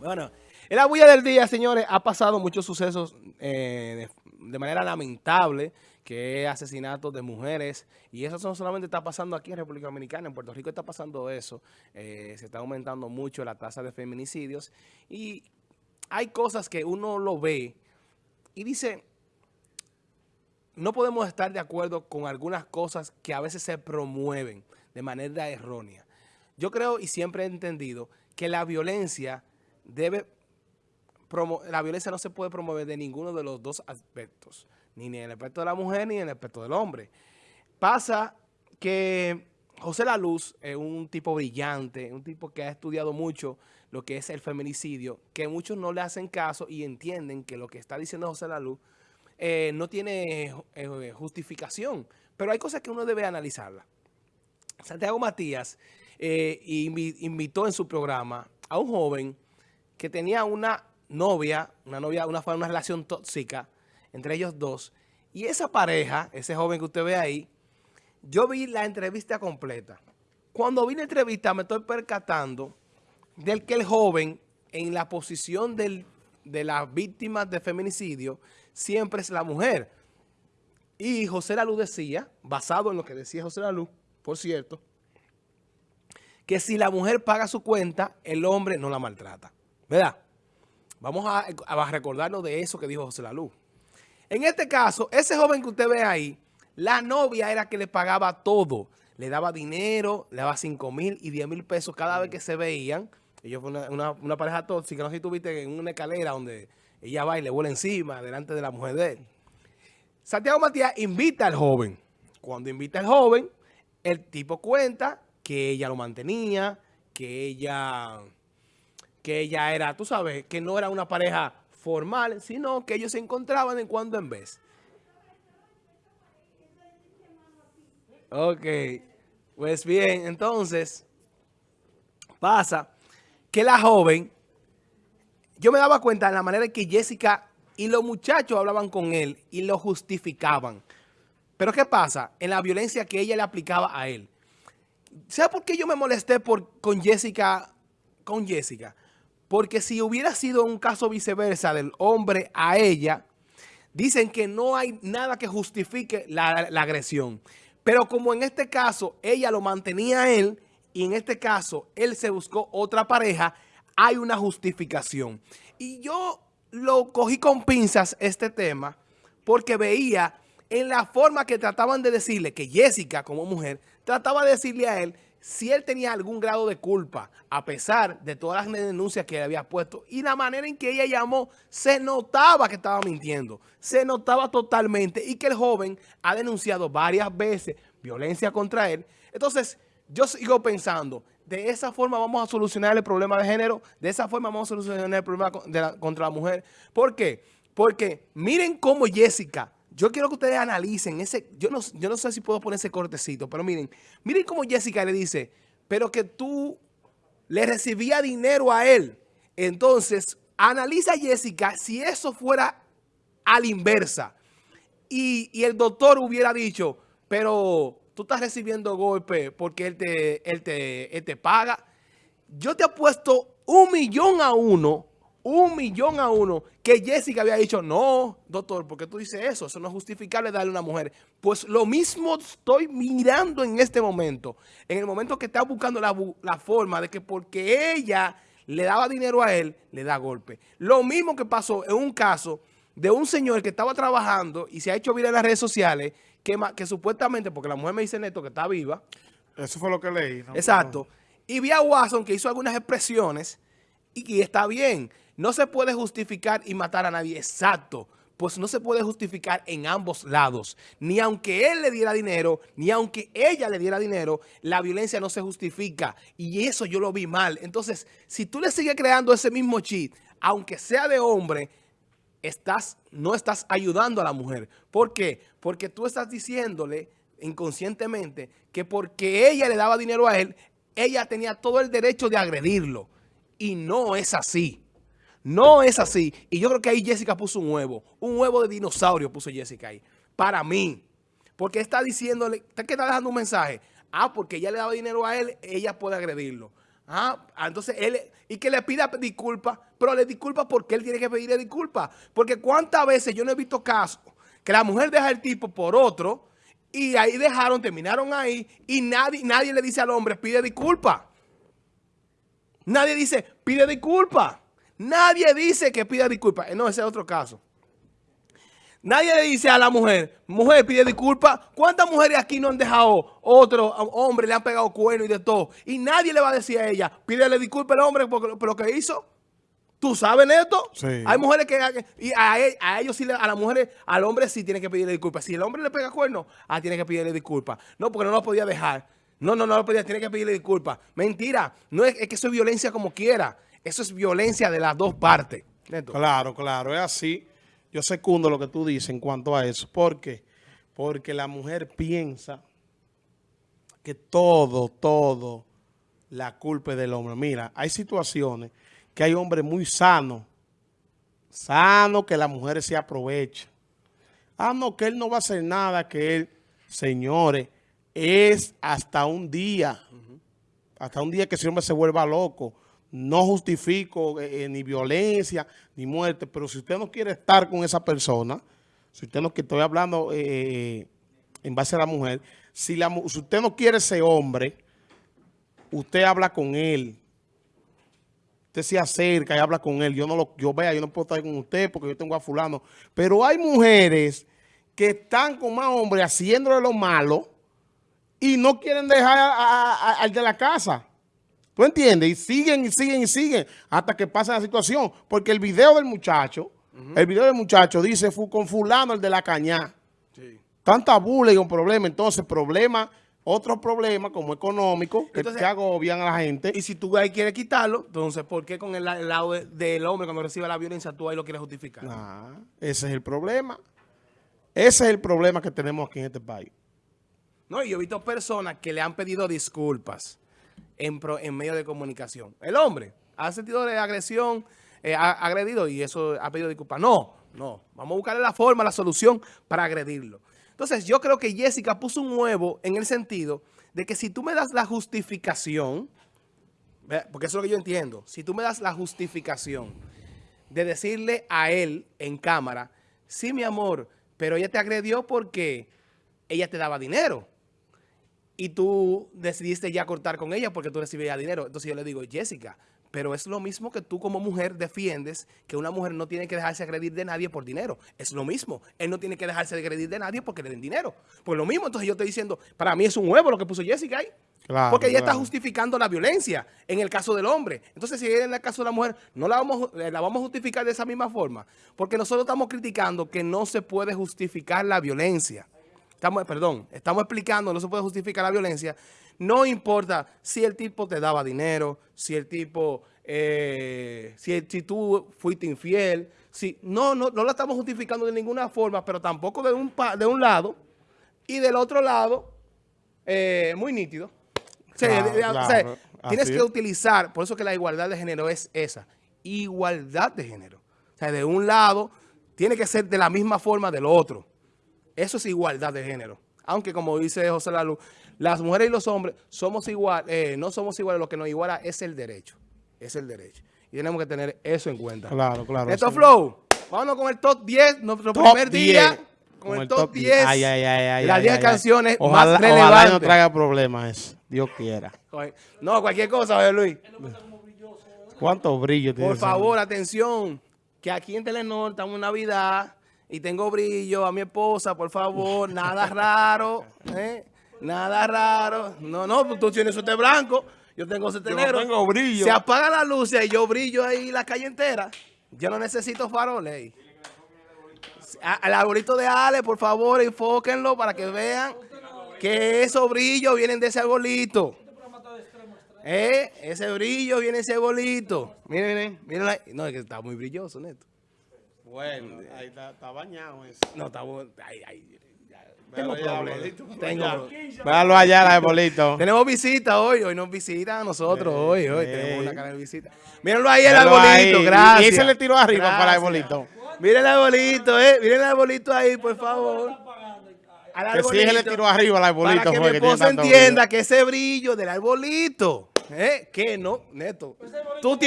Bueno, en la bulla del día, señores, ha pasado muchos sucesos eh, de, manera lamentable, que es asesinatos de mujeres, y eso no solamente está pasando aquí en República Dominicana, en Puerto Rico está pasando eso, eh, se está aumentando mucho la tasa de feminicidios, y hay cosas que uno lo ve y dice, no podemos estar de acuerdo con algunas cosas que a veces se promueven de manera errónea. Yo creo y siempre he entendido que la violencia debe la violencia no se puede promover de ninguno de los dos aspectos, ni en el aspecto de la mujer ni en el aspecto del hombre. Pasa que José La Luz es un tipo brillante, un tipo que ha estudiado mucho lo que es el feminicidio, que muchos no le hacen caso y entienden que lo que está diciendo José La Luz eh, no tiene eh, justificación, pero hay cosas que uno debe analizarla. Santiago Matías eh, invitó en su programa a un joven que tenía una novia, una novia, una, una relación tóxica entre ellos dos. Y esa pareja, ese joven que usted ve ahí, yo vi la entrevista completa. Cuando vi la entrevista me estoy percatando del que el joven en la posición de las víctimas de feminicidio siempre es la mujer. Y José Lalu decía, basado en lo que decía José Lalu, por cierto, que si la mujer paga su cuenta, el hombre no la maltrata. ¿Verdad? Vamos a, recordarnos de eso que dijo José Lalu. En este caso, ese joven que usted ve ahí, la novia era que le pagaba todo. Le daba dinero, le daba 5 mil y 10 mil pesos cada vez que se veían. Ellos fue una, pareja tóxica. No sé si tú viste en una escalera donde ella va y le vuela encima delante de la mujer de él. Santiago Matías invita al joven. Cuando invita al joven, el tipo cuenta que ella lo mantenía, que ella, que ella era, tú sabes, que no era una pareja formal, sino que ellos se encontraban en cuando en vez. Ok, pues bien, entonces pasa que la joven, yo me daba cuenta de la manera en que Jessica y los muchachos hablaban con él y lo justificaban. Pero ¿qué pasa? En la violencia que ella le aplicaba a él. ¿Sabe por qué yo me molesté por, con Jessica? Con Jessica. Porque si hubiera sido un caso viceversa del hombre a ella, dicen que no hay nada que justifique la, agresión. Pero como en este caso ella lo mantenía a él y en este caso él se buscó otra pareja, hay una justificación. Y yo lo cogí con pinzas este tema porque veía en la forma que trataban de decirle que Jessica como mujer trataba de decirle a él si él tenía algún grado de culpa, a pesar de todas las denuncias que le había puesto. Y la manera en que ella llamó, se notaba que estaba mintiendo. Se notaba totalmente. Y que el joven ha denunciado varias veces violencia contra él. Entonces, yo sigo pensando, de esa forma vamos a solucionar el problema de género. De esa forma vamos a solucionar el problema contra la mujer. ¿Por qué? Porque miren cómo Jessica yo quiero que ustedes analicen ese, yo no, yo no sé si puedo poner ese cortecito, pero miren, miren cómo Jessica le dice, pero que tú le recibía dinero a él. Entonces, analiza Jessica si eso fuera a la inversa. Y, y, el doctor hubiera dicho, pero tú estás recibiendo golpe porque él te, él te, él te paga. Yo te he puesto un millón a uno un millón a uno, que Jessica había dicho, no, doctor, porque tú dices eso? Eso no es justificable darle a una mujer. Pues lo mismo estoy mirando en este momento. En el momento que está buscando la, la forma de que porque ella le daba dinero a él, le da golpe. Lo mismo que pasó en un caso de un señor que estaba trabajando y se ha hecho viral en las redes sociales, que, que supuestamente, porque la mujer me dice neto que está viva. Eso fue lo que leí. Exacto. Y vi a Watson que hizo algunas expresiones y, y está bien. No se puede justificar y matar a nadie. Exacto. Pues no se puede justificar en ambos lados. Ni aunque él le diera dinero, ni aunque ella le diera dinero, la violencia no se justifica. Y eso yo lo vi mal. Entonces, si tú le sigues creando ese mismo cheat, aunque sea de hombre, estás, no estás ayudando a la mujer. ¿Por qué? Porque tú estás diciéndole inconscientemente que porque ella le daba dinero a él, ella tenía todo el derecho de agredirlo. Y no es así. No es así. Y yo creo que ahí Jessica puso un huevo. Un huevo de dinosaurio puso Jessica ahí. Para mí. Porque está diciéndole, ¿qué está dejando un mensaje? Ah, porque ella le daba dinero a él, ella puede agredirlo. Ah, entonces él, y que le pida disculpas, pero le disculpa porque él tiene que pedirle disculpas. Porque cuántas veces yo no he visto casos que la mujer deja al tipo por otro y ahí dejaron, terminaron ahí y nadie, nadie le dice al hombre, pide disculpas. Nadie dice, pide disculpas. Nadie dice que pida disculpas. No, ese es otro caso. Nadie le dice a la mujer, mujer, pide disculpas. ¿Cuántas mujeres aquí no han dejado otro hombre, le han pegado cuerno y de todo? Y nadie le va a decir a ella, pídele disculpas al hombre por, lo que hizo. ¿Tú sabes esto? Sí. Hay mujeres que... Y a, ellos sí, a las mujeres, al hombre sí tiene que pedirle disculpas. Si el hombre le pega cuerno, ah, tiene que pedirle disculpas. No, porque no lo podía dejar. No, no, no lo podía, tiene que pedirle disculpas. Mentira. No es, es que eso es violencia como quiera. Eso es violencia de las dos partes. Claro, claro, es así. Yo secundo lo que tú dices en cuanto a eso. ¿Por qué? Porque la mujer piensa que todo, todo, la culpa es del hombre. Mira, hay situaciones que hay hombres muy sanos, sanos que las mujeres se aprovechan. Ah, no, que él no va a hacer nada, que él, señores, es hasta un día, hasta un día que ese hombre se vuelva loco no justifico eh, eh, ni violencia ni muerte, pero si usted no quiere estar con esa persona, si usted no, que estoy hablando eh, en base a la mujer, si, usted no quiere ese hombre, usted habla con él, usted se acerca y habla con él, yo no lo, yo vea, yo no puedo estar con usted porque yo tengo a fulano, pero hay mujeres que están con más hombres haciéndole lo malo y no quieren dejar al de la casa. ¿Tú entiendes? Y siguen y siguen y siguen hasta que pasa la situación. Porque el video del muchacho, el video del muchacho dice con fulano el de la cañá. Sí. Tanta burla y un problema. Entonces, problema, otro problema como económico que, entonces, agobian a la gente. Y si tú ahí quieres quitarlo, entonces, ¿por qué con el, lado del hombre cuando recibe la violencia tú ahí lo quieres justificar? Ese es el problema. Ese es el problema que tenemos aquí en este país. No, y yo he visto personas que le han pedido disculpas en, en medio de comunicación. El hombre ha sentido de agresión, eh, ha agredido y eso ha pedido disculpas. No, no. Vamos a buscarle la forma, la solución para agredirlo. Entonces, yo creo que Jessica puso un huevo en el sentido de que si tú me das la justificación, porque eso es lo que yo entiendo, si tú me das la justificación de decirle a él en cámara, sí, mi amor, pero ella te agredió porque ella te daba dinero y tú decidiste ya cortar con ella porque tú recibías dinero. Entonces yo le digo, Jessica, pero es lo mismo que tú como mujer defiendes que una mujer no tiene que dejarse agredir de nadie por dinero. Es lo mismo. Él no tiene que dejarse agredir de nadie porque le den dinero. Pues lo mismo, entonces yo estoy diciendo, para mí es un huevo lo que puso Jessica ahí. porque ella está justificando la violencia en el caso del hombre. Entonces, si en el caso de la mujer, no la vamos, eh, la vamos a justificar de esa misma forma. Porque nosotros estamos criticando que no se puede justificar la violencia estamos, perdón, estamos explicando, no se puede justificar la violencia, no importa si el tipo te daba dinero, si el tipo, eh, si, si, tú fuiste infiel, si, no, no, no la estamos justificando de ninguna forma, pero tampoco de un, de un lado y del otro lado, eh, muy nítido. tienes que utilizar, por eso que la igualdad de género es esa, igualdad de género. O sea, de un lado tiene que ser de la misma forma del otro. Eso es igualdad de género. Aunque como dice José Lalu, las mujeres y los hombres somos igual, eh, no somos iguales, lo que nos iguala es el derecho. Es el derecho. Y tenemos que tener eso en cuenta. Claro, claro. Esto Flow, vámonos con el top 10, nuestro primer día. Con, el top, 10, ay, ay, ay, las 10 canciones ojalá, más relevantes. Ojalá no traiga problemas, Dios quiera. No, cualquier cosa, José Luis. ¿Cuánto brillo tiene? Por favor, atención, que aquí en Telenor estamos en Navidad y tengo brillo a mi esposa, por favor, nada raro, ¿eh? Nada raro. No, no, tú tienes suerte blanco, yo tengo suerte negro. tengo brillo. Se apaga la luz y yo brillo ahí la calle entera. Yo no necesito faroles. Al arbolito de Ale, por favor, enfóquenlo para que vean que esos brillos vienen de ese arbolito. ¿Eh? Ese brillo viene de ese arbolito. Miren, miren, miren. No, es que está muy brilloso, Neto. Bueno, ahí está, está bañado eso. No, está bueno. Ahí, ahí. Tengo problemas. Tengo. Véalo allá, el arbolito. Tenemos visita hoy. Hoy nos visitan a nosotros. Hoy, hoy. Tenemos una cara de visita. Mírenlo ahí, el arbolito. Gracias. Y ese le tiró arriba para el arbolito. Miren el arbolito, eh. Miren el arbolito ahí, por favor. Al arbolito, que sí, le tiró arriba al arbolito. Para que mi esposa entienda que ese brillo del arbolito. ¿Eh? ¿Qué no, Neto? Tú tienes